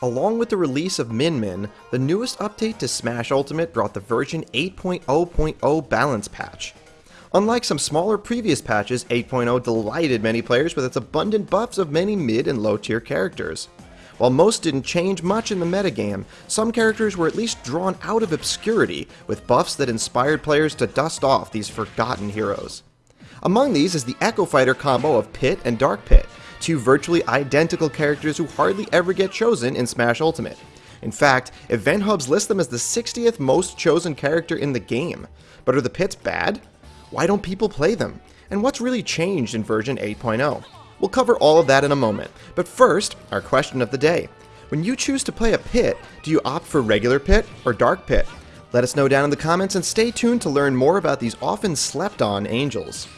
Along with the release of Min Min, the newest update to Smash Ultimate brought the version 8.0.0 balance patch. Unlike some smaller previous patches, 8.0 delighted many players with its abundant buffs of many mid and low tier characters. While most didn't change much in the metagame, some characters were at least drawn out of obscurity with buffs that inspired players to dust off these forgotten heroes. Among these is the Echo Fighter combo of Pit and Dark Pit, two virtually identical characters who hardly ever get chosen in Smash Ultimate. In fact, Event Hubs list them as the 60th most chosen character in the game. But are the pits bad? Why don't people play them? And what's really changed in version 8.0? We'll cover all of that in a moment, but first, our question of the day. When you choose to play a pit, do you opt for regular pit or dark pit? Let us know down in the comments and stay tuned to learn more about these often slept on angels.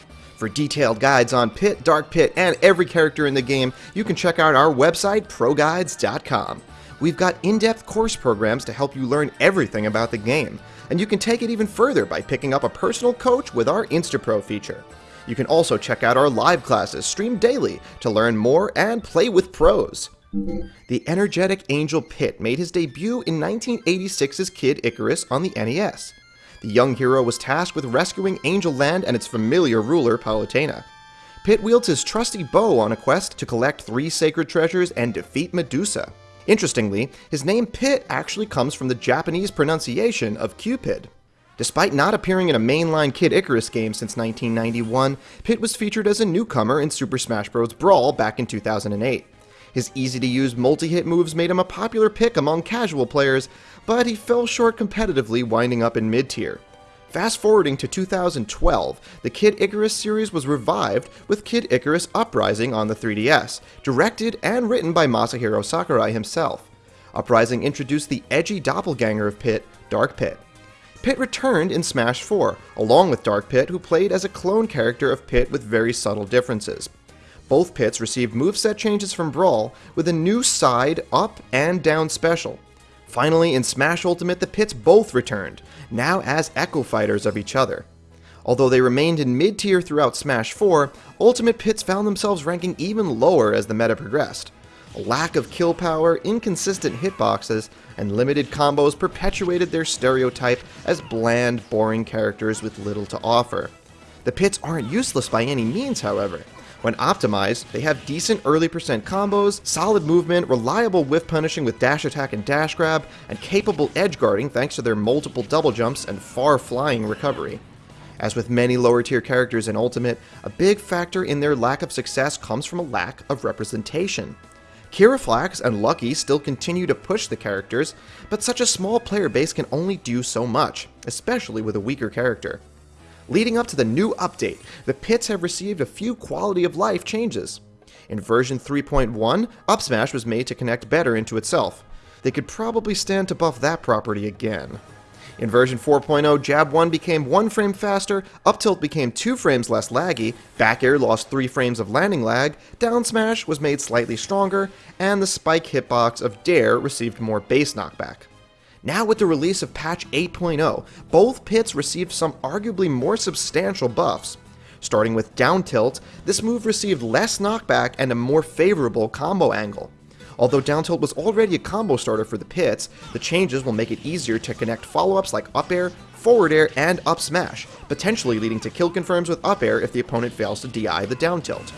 For detailed guides on Pit, Dark Pit, and every character in the game, you can check out our website, ProGuides.com. We've got in-depth course programs to help you learn everything about the game, and you can take it even further by picking up a personal coach with our InstaPro feature. You can also check out our live classes streamed daily to learn more and play with pros. The energetic Angel Pit made his debut in 1986's Kid Icarus on the NES. The young hero was tasked with rescuing Angel Land and its familiar ruler, Palutena. Pit wields his trusty bow on a quest to collect three sacred treasures and defeat Medusa. Interestingly, his name Pit actually comes from the Japanese pronunciation of Cupid. Despite not appearing in a mainline Kid Icarus game since 1991, Pit was featured as a newcomer in Super Smash Bros. Brawl back in 2008. His easy-to-use multi-hit moves made him a popular pick among casual players, but he fell short competitively winding up in mid-tier. Fast forwarding to 2012, the Kid Icarus series was revived with Kid Icarus Uprising on the 3DS, directed and written by Masahiro Sakurai himself. Uprising introduced the edgy doppelganger of Pit, Dark Pit. Pit returned in Smash 4, along with Dark Pit, who played as a clone character of Pit with very subtle differences. Both Pits received moveset changes from Brawl, with a new side, up, and down special. Finally, in Smash Ultimate, the Pits both returned, now as Echo Fighters of each other. Although they remained in mid-tier throughout Smash 4, Ultimate Pits found themselves ranking even lower as the meta progressed. A lack of kill power, inconsistent hitboxes, and limited combos perpetuated their stereotype as bland, boring characters with little to offer. The pits aren't useless by any means, however. When optimized, they have decent early percent combos, solid movement, reliable whiff punishing with dash attack and dash grab, and capable edge guarding thanks to their multiple double jumps and far flying recovery. As with many lower tier characters in Ultimate, a big factor in their lack of success comes from a lack of representation. Kira Flax and Lucky still continue to push the characters, but such a small player base can only do so much, especially with a weaker character. Leading up to the new update, the pits have received a few quality of life changes. In version 3.1, Up Smash was made to connect better into itself. They could probably stand to buff that property again. In version 4.0, Jab 1 became 1 frame faster, up tilt became 2 frames less laggy, back air lost 3 frames of landing lag, down smash was made slightly stronger, and the spike hitbox of Dair received more base knockback. Now with the release of patch 8.0, both pits received some arguably more substantial buffs. Starting with down tilt, this move received less knockback and a more favorable combo angle. Although down tilt was already a combo starter for the pits, the changes will make it easier to connect follow-ups like up air, forward air, and up smash, potentially leading to kill confirms with up air if the opponent fails to DI the down tilt.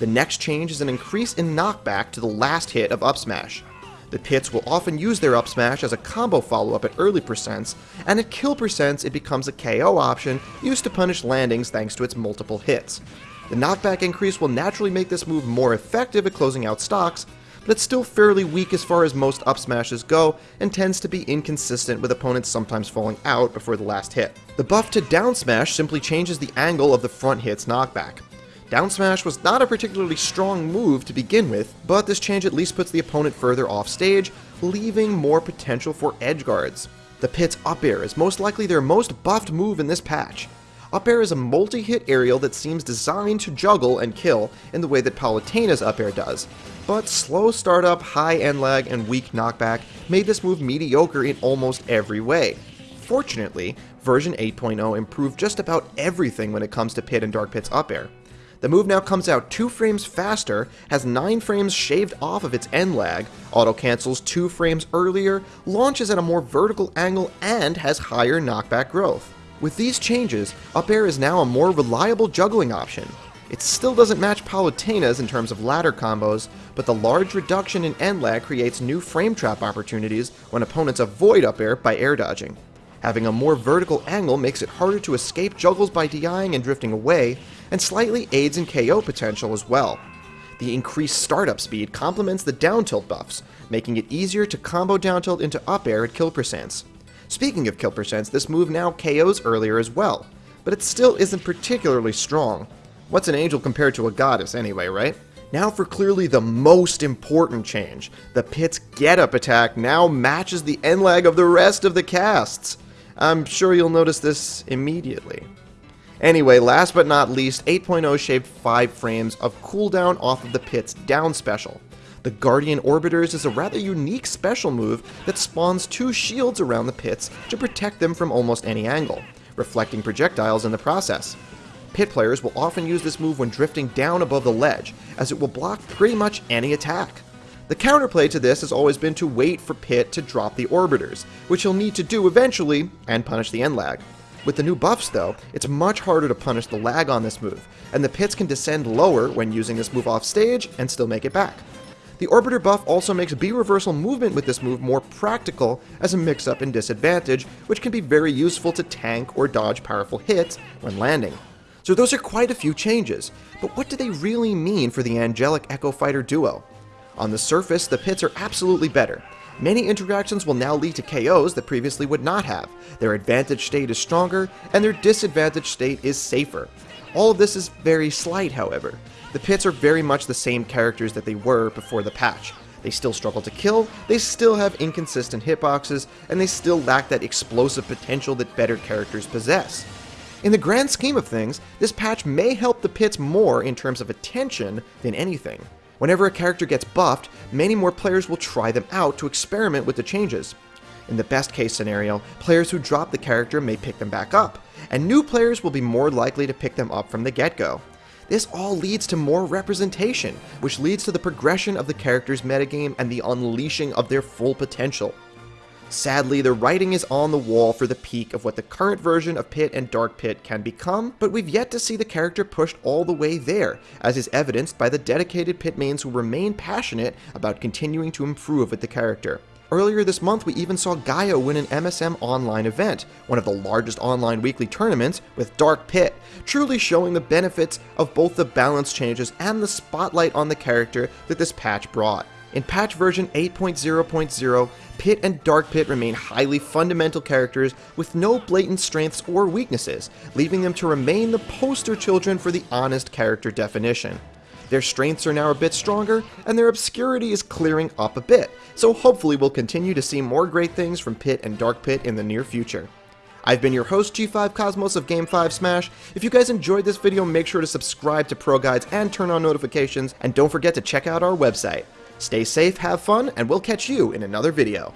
The next change is an increase in knockback to the last hit of up smash. The pits will often use their up smash as a combo follow-up at early percents, and at kill percents it becomes a KO option used to punish landings thanks to its multiple hits. The knockback increase will naturally make this move more effective at closing out stocks, but it's still fairly weak as far as most up smashes go, and tends to be inconsistent with opponents sometimes falling out before the last hit. The buff to down smash simply changes the angle of the front hit's knockback. Down smash was not a particularly strong move to begin with, but this change at least puts the opponent further off stage, leaving more potential for edge guards. The pit's up air is most likely their most buffed move in this patch. Up air is a multi-hit aerial that seems designed to juggle and kill in the way that Palutena's up air does, but slow startup, high end lag, and weak knockback made this move mediocre in almost every way. Fortunately, version 8.0 improved just about everything when it comes to Pit and Dark Pit's up air. The move now comes out 2 frames faster, has 9 frames shaved off of its end lag, auto cancels 2 frames earlier, launches at a more vertical angle, and has higher knockback growth. With these changes, up air is now a more reliable juggling option. It still doesn't match Palutena's in terms of ladder combos, but the large reduction in end lag creates new frame trap opportunities when opponents avoid up air by air dodging. Having a more vertical angle makes it harder to escape juggles by DIing and drifting away, and slightly aids in KO potential as well. The increased startup speed complements the down tilt buffs, making it easier to combo down tilt into up air at kill percents. Speaking of kill percents, this move now KOs earlier as well, but it still isn't particularly strong. What's an angel compared to a goddess anyway, right? Now for clearly the most important change. The pit's get-up attack now matches the end lag of the rest of the casts. I'm sure you'll notice this immediately. Anyway, last but not least, 8.0 shaved 5 frames of cooldown off of the pit's down special. The Guardian Orbiters is a rather unique special move that spawns two shields around the pits to protect them from almost any angle, reflecting projectiles in the process. Pit players will often use this move when drifting down above the ledge, as it will block pretty much any attack. The counterplay to this has always been to wait for Pit to drop the Orbiters, which he'll need to do eventually, and punish the end lag. With the new buffs though, it's much harder to punish the lag on this move, and the pits can descend lower when using this move off stage and still make it back. The Orbiter buff also makes B-reversal movement with this move more practical as a mix-up and disadvantage, which can be very useful to tank or dodge powerful hits when landing. So those are quite a few changes, but what do they really mean for the Angelic Echo Fighter duo? On the surface, the pits are absolutely better. Many interactions will now lead to KOs that previously would not have. Their advantage state is stronger, and their disadvantage state is safer. All of this is very slight, however. The pits are very much the same characters that they were before the patch. They still struggle to kill, they still have inconsistent hitboxes, and they still lack that explosive potential that better characters possess. In the grand scheme of things, this patch may help the pits more in terms of attention than anything. Whenever a character gets buffed, many more players will try them out to experiment with the changes. In the best case scenario, players who drop the character may pick them back up, and new players will be more likely to pick them up from the get-go. This all leads to more representation, which leads to the progression of the character's metagame and the unleashing of their full potential. Sadly, the writing is on the wall for the peak of what the current version of Pit and Dark Pit can become, but we've yet to see the character pushed all the way there, as is evidenced by the dedicated pit mains who remain passionate about continuing to improve with the character. Earlier this month, we even saw Gaia win an MSM online event, one of the largest online weekly tournaments, with Dark Pit, truly showing the benefits of both the balance changes and the spotlight on the character that this patch brought. In patch version 8.0.0, Pit and Dark Pit remain highly fundamental characters with no blatant strengths or weaknesses, leaving them to remain the poster children for the honest character definition. Their strengths are now a bit stronger, and their obscurity is clearing up a bit, so hopefully we'll continue to see more great things from Pit and Dark Pit in the near future. I've been your host, G5 Cosmos of Game 5 Smash. If you guys enjoyed this video, make sure to subscribe to Pro Guides and turn on notifications, and don't forget to check out our website. Stay safe, have fun, and we'll catch you in another video.